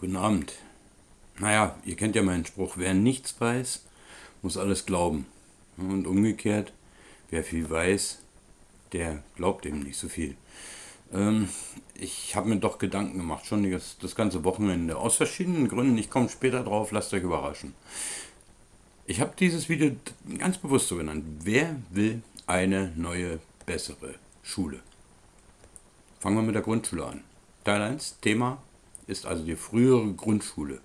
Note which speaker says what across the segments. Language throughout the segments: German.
Speaker 1: Guten Abend. Naja, ihr kennt ja meinen Spruch, wer nichts weiß, muss alles glauben. Und umgekehrt, wer viel weiß, der glaubt eben nicht so viel. Ähm, ich habe mir doch Gedanken gemacht, schon das, das ganze Wochenende. Aus verschiedenen Gründen, ich komme später drauf, lasst euch überraschen. Ich habe dieses Video ganz bewusst so genannt. Wer will eine neue, bessere Schule? Fangen wir mit der Grundschule an. Teil 1, Thema ist also die frühere Grundschule.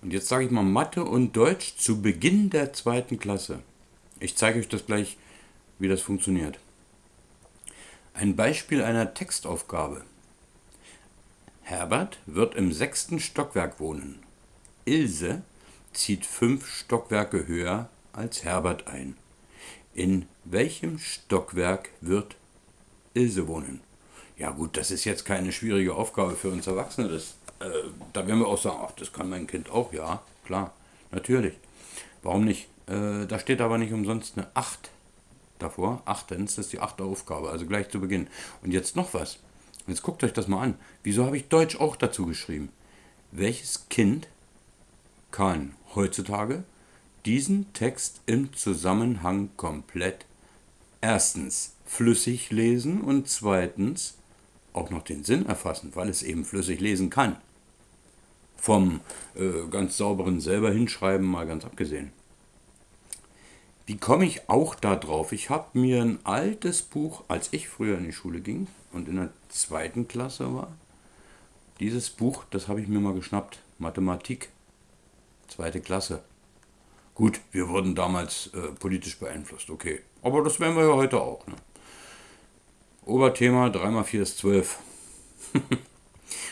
Speaker 1: Und jetzt sage ich mal Mathe und Deutsch zu Beginn der zweiten Klasse. Ich zeige euch das gleich, wie das funktioniert. Ein Beispiel einer Textaufgabe. Herbert wird im sechsten Stockwerk wohnen. Ilse zieht fünf Stockwerke höher als Herbert ein. In welchem Stockwerk wird Ilse wohnen? Ja gut, das ist jetzt keine schwierige Aufgabe für uns Erwachsene. Das äh, da werden wir auch sagen, ach, das kann mein Kind auch, ja, klar, natürlich. Warum nicht? Äh, da steht aber nicht umsonst eine 8 davor. Achtens, das ist die achte Aufgabe, also gleich zu Beginn. Und jetzt noch was. Jetzt guckt euch das mal an. Wieso habe ich Deutsch auch dazu geschrieben? Welches Kind kann heutzutage diesen Text im Zusammenhang komplett erstens flüssig lesen und zweitens auch noch den Sinn erfassen, weil es eben flüssig lesen kann vom äh, ganz sauberen selber hinschreiben mal ganz abgesehen. Wie komme ich auch da drauf? Ich habe mir ein altes Buch, als ich früher in die Schule ging und in der zweiten Klasse war, dieses Buch, das habe ich mir mal geschnappt, Mathematik, zweite Klasse. Gut, wir wurden damals äh, politisch beeinflusst, okay. Aber das werden wir ja heute auch. Ne? Oberthema 3x4 ist 12.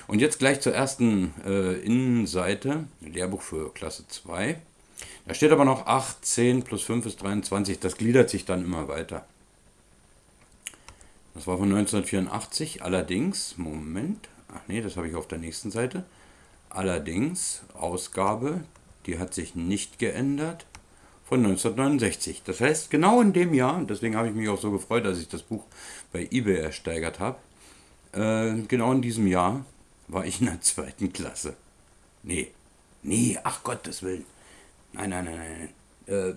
Speaker 1: Und jetzt gleich zur ersten äh, Innenseite, Lehrbuch für Klasse 2. Da steht aber noch 8, 10 plus 5 ist 23. Das gliedert sich dann immer weiter. Das war von 1984. Allerdings, Moment, ach nee, das habe ich auf der nächsten Seite. Allerdings, Ausgabe, die hat sich nicht geändert, von 1969. Das heißt, genau in dem Jahr, deswegen habe ich mich auch so gefreut, dass ich das Buch bei eBay ersteigert habe, äh, genau in diesem Jahr war ich in der zweiten Klasse. Nee, nee, ach Gottes Willen. Nein, nein, nein, nein. Äh,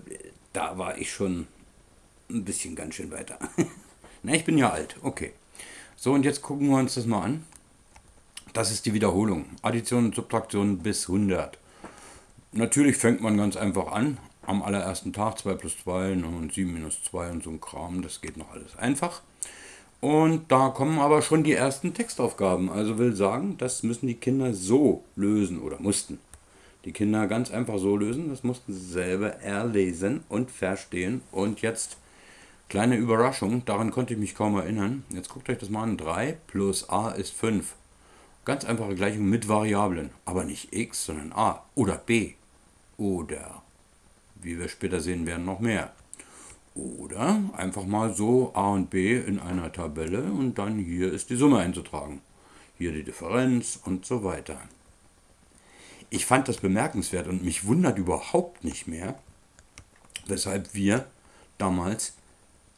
Speaker 1: da war ich schon ein bisschen ganz schön weiter. Na, ich bin ja alt, okay. So, und jetzt gucken wir uns das mal an. Das ist die Wiederholung. Addition und Subtraktion bis 100. Natürlich fängt man ganz einfach an. Am allerersten Tag 2 plus 2 und 7 minus 2 und so ein Kram. Das geht noch alles einfach. Und da kommen aber schon die ersten Textaufgaben. Also will sagen, das müssen die Kinder so lösen oder mussten. Die Kinder ganz einfach so lösen, das mussten sie selber erlesen und verstehen. Und jetzt kleine Überraschung, daran konnte ich mich kaum erinnern. Jetzt guckt euch das mal an. 3 plus a ist 5. Ganz einfache Gleichung mit Variablen. Aber nicht x, sondern a oder b. Oder, wie wir später sehen werden, noch mehr. Oder einfach mal so A und B in einer Tabelle und dann hier ist die Summe einzutragen. Hier die Differenz und so weiter. Ich fand das bemerkenswert und mich wundert überhaupt nicht mehr, weshalb wir damals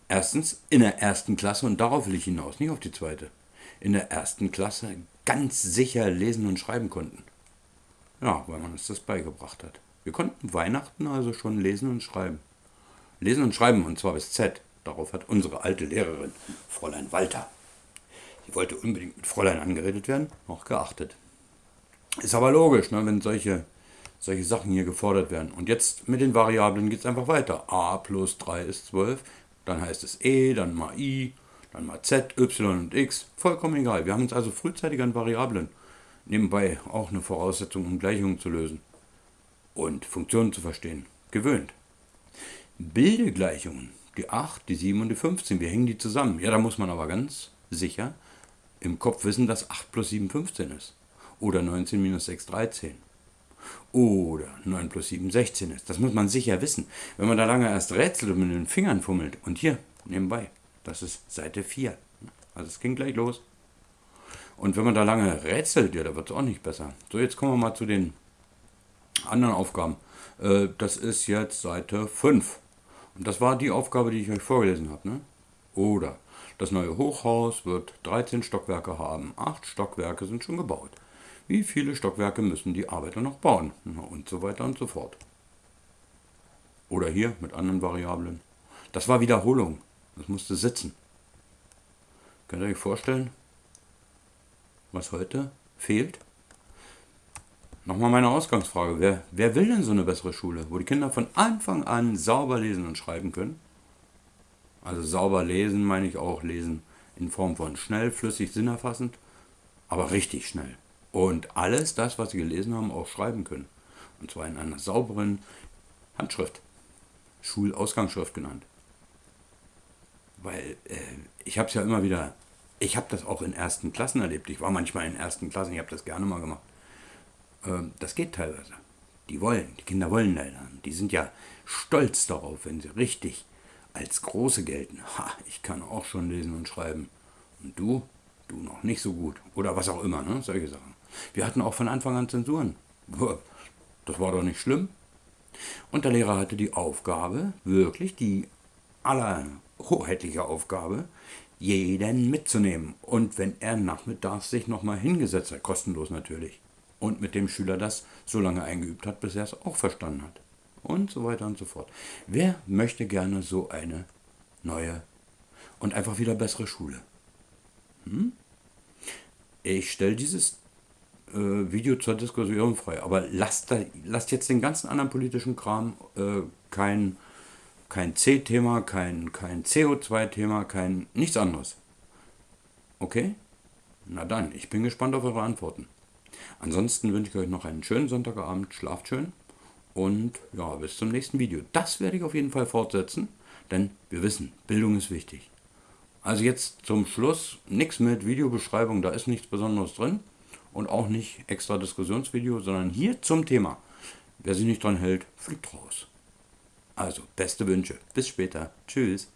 Speaker 1: erstens in der ersten Klasse, und darauf will ich hinaus, nicht auf die zweite, in der ersten Klasse ganz sicher lesen und schreiben konnten. Ja, weil man uns das beigebracht hat. Wir konnten Weihnachten also schon lesen und schreiben. Lesen und Schreiben, und zwar bis Z. Darauf hat unsere alte Lehrerin, Fräulein Walter, sie wollte unbedingt mit Fräulein angeredet werden, noch geachtet. Ist aber logisch, ne, wenn solche, solche Sachen hier gefordert werden. Und jetzt mit den Variablen geht es einfach weiter. a plus 3 ist 12, dann heißt es e, dann mal i, dann mal z, y und x. Vollkommen egal. Wir haben uns also frühzeitig an Variablen, nebenbei auch eine Voraussetzung, um Gleichungen zu lösen und Funktionen zu verstehen, gewöhnt. Bildegleichungen, die 8, die 7 und die 15, wir hängen die zusammen. Ja, da muss man aber ganz sicher im Kopf wissen, dass 8 plus 7 15 ist. Oder 19 minus 6 13. Oder 9 plus 7 16 ist. Das muss man sicher wissen. Wenn man da lange erst rätselt und mit den Fingern fummelt. Und hier, nebenbei, das ist Seite 4. Also es ging gleich los. Und wenn man da lange rätselt, ja, da wird es auch nicht besser. So, jetzt kommen wir mal zu den anderen Aufgaben. Äh, das ist jetzt Seite 5. Und das war die Aufgabe, die ich euch vorgelesen habe. Ne? Oder das neue Hochhaus wird 13 Stockwerke haben. 8 Stockwerke sind schon gebaut. Wie viele Stockwerke müssen die Arbeiter noch bauen? Und so weiter und so fort. Oder hier mit anderen Variablen. Das war Wiederholung. Das musste sitzen. Könnt ihr euch vorstellen, was heute fehlt? Nochmal meine Ausgangsfrage. Wer, wer will denn so eine bessere Schule, wo die Kinder von Anfang an sauber lesen und schreiben können? Also sauber lesen meine ich auch lesen in Form von schnell, flüssig, sinnerfassend, aber richtig schnell. Und alles das, was sie gelesen haben, auch schreiben können. Und zwar in einer sauberen Handschrift. Schulausgangsschrift genannt. Weil äh, ich habe es ja immer wieder, ich habe das auch in ersten Klassen erlebt. Ich war manchmal in ersten Klassen, ich habe das gerne mal gemacht. Ähm, das geht teilweise. Die wollen, die Kinder wollen lernen. Die sind ja stolz darauf, wenn sie richtig als Große gelten. Ha, ich kann auch schon lesen und schreiben. Und du? Du noch nicht so gut. Oder was auch immer, ne? Solche Sachen. Wir hatten auch von Anfang an Zensuren. Das war doch nicht schlimm. Und der Lehrer hatte die Aufgabe, wirklich die allerhoheitliche Aufgabe, jeden mitzunehmen. Und wenn er nachmittags sich nochmal hingesetzt hat, kostenlos natürlich, und mit dem Schüler das so lange eingeübt hat, bis er es auch verstanden hat. Und so weiter und so fort. Wer möchte gerne so eine neue und einfach wieder bessere Schule? Hm? Ich stelle dieses äh, Video zur Diskussion frei, aber lasst, da, lasst jetzt den ganzen anderen politischen Kram äh, kein, kein C-Thema, kein, kein CO2-Thema, kein nichts anderes. Okay? Na dann, ich bin gespannt auf eure Antworten. Ansonsten wünsche ich euch noch einen schönen Sonntagabend, schlaft schön und ja, bis zum nächsten Video. Das werde ich auf jeden Fall fortsetzen, denn wir wissen, Bildung ist wichtig. Also jetzt zum Schluss nichts mit Videobeschreibung, da ist nichts Besonderes drin und auch nicht extra Diskussionsvideo, sondern hier zum Thema. Wer sich nicht dran hält, fliegt raus. Also, beste Wünsche. Bis später. Tschüss.